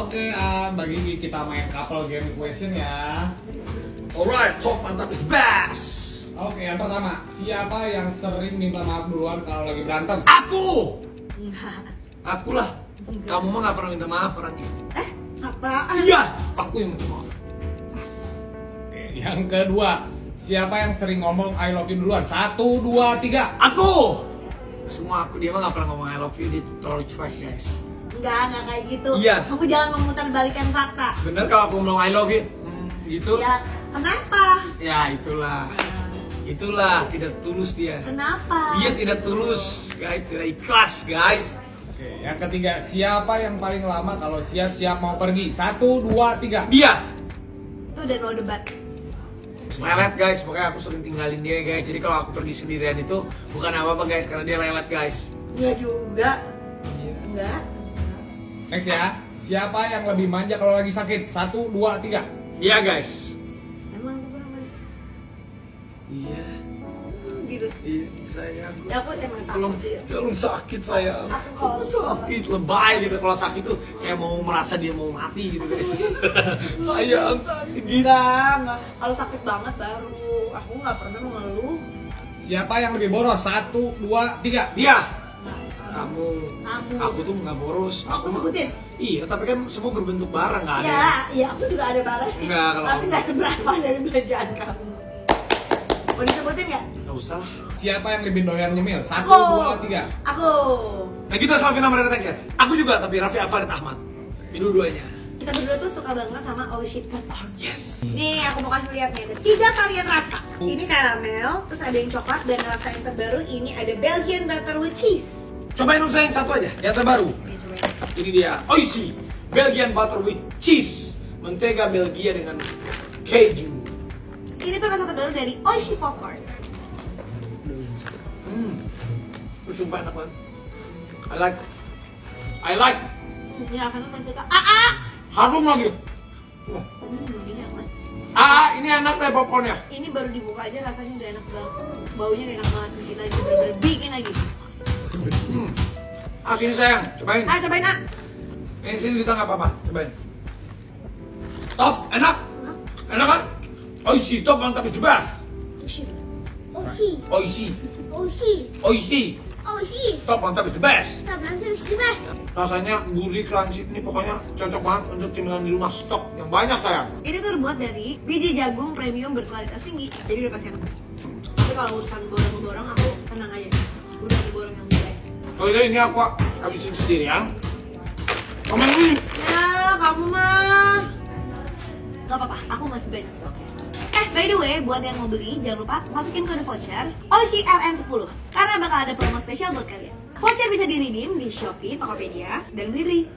Oke, ah, bagi kita main couple game question ya. Alright, top mantap is best. Oke, yang pertama, siapa yang sering minta maaf duluan kalau lagi berantem? Aku. Enggak. Aku lah. Kamu mah gak pernah minta maaf orangnya. Eh, apaan? Iya, aku yang minta maaf. Oke, yang kedua, siapa yang sering ngomong I love you duluan? Satu, dua, tiga. Aku. Semua aku dia mah gak pernah ngomong I love you dia terlalu cuek guys. Enggak, enggak kayak gitu. Iya. Kamu jangan memutar balikan fakta. Bener kalau aku ngomong I love you, hmm, gitu. Ya, kenapa? Ya itulah. Itulah tidak tulus dia. Kenapa? Dia tidak tulus, guys, tidak ikhlas, guys. Oke, yang ketiga, siapa yang paling lama kalau siap-siap mau pergi? Satu, dua, tiga. Dia Itu udah no debat. lelet guys, pokoknya aku sering tinggalin dia guys. Jadi kalau aku pergi sendirian itu bukan apa-apa guys, karena dia lelet guys. Enggak juga. Enggak. Next ya, siapa yang lebih manja kalau lagi sakit? Satu, dua, tiga. Iya guys. Emang aku pernah main? Iya. gitu. Iya, sayang. Ya aku emang Belum, takut belum sakit sayang. Aku kalau sakit lebay gitu kalau sakit tuh kayak mau merasa dia mau mati gitu sayang sakit gitu. Enggak, enggak. Kalau sakit banget baru. Aku nggak pernah mengeluh. Siapa yang lebih boros? Satu, dua, tiga. Dia. Kamu, Kamu. aku tuh nggak boros. Aku mah- sebutin? Iya, tapi kan semua berbentuk barang nggak ada. Ya, ya aku juga ada barang. Enggak, kalau Tapi aku- nggak seberapa dari belanjaan kamu. Mau disebutin nggak? Nggak usah lah. Siapa yang lebih doyan nyemil? Satu, Aku. dua, tiga. Aku. Nah kita sama nama ya. Aku juga tapi Raffi Farid Ahmad. Ini dua-duanya. Kita berdua tuh suka banget sama Oh Shit Popcorn. Yes. Nih aku mau kasih lihat nih, ada tiga varian rasa. Ini karamel, terus ada yang coklat dan rasa yang terbaru ini ada Belgian butter with cheese. Cobain dong sayang satu aja, yang terbaru. Ini dia, Oishi Belgian butter with cheese, mentega Belgia dengan keju. Ini tuh rasa terbaru dari Oishi Popcorn. Hmm, itu sumpah enak banget. I like, I like. Ya karena masih suka. Ah ah. Harum lagi. Wah. Hmm, enak. Ah, ini enak deh popcornnya. Ini baru dibuka aja rasanya udah enak banget. Baunya udah enak banget. Bikin lagi bener-bener bikin lagi. Hmm. Ah, sini sayang, cobain. Ah cobain ah. Ini sini kita nggak apa-apa, cobain. Top, enak. Enak kan? Oishi, top mantap itu best. Oishi. Oishi, Oshi, Oishi, Oshi. top mantap itu best. Stop, nanti harus dibahas. Rasanya gurih crunchy ini pokoknya cocok banget untuk cemilan di rumah stok yang banyak sayang. Ini tuh terbuat dari biji jagung premium berkualitas tinggi. Jadi udah pasti enak. Tapi kalau urusan borong-borong aku tenang aja. Udah ada borong yang. Kalau ini ini aku habisin sendiri ya. Komen ini. Ya, kamu mah. Gak apa-apa, aku masih banyak stok. Eh, by the way, buat yang mau beli, jangan lupa masukin kode voucher OSHI LN10 Karena bakal ada promo spesial buat kalian Voucher bisa di-redeem di Shopee, Tokopedia, dan Blibli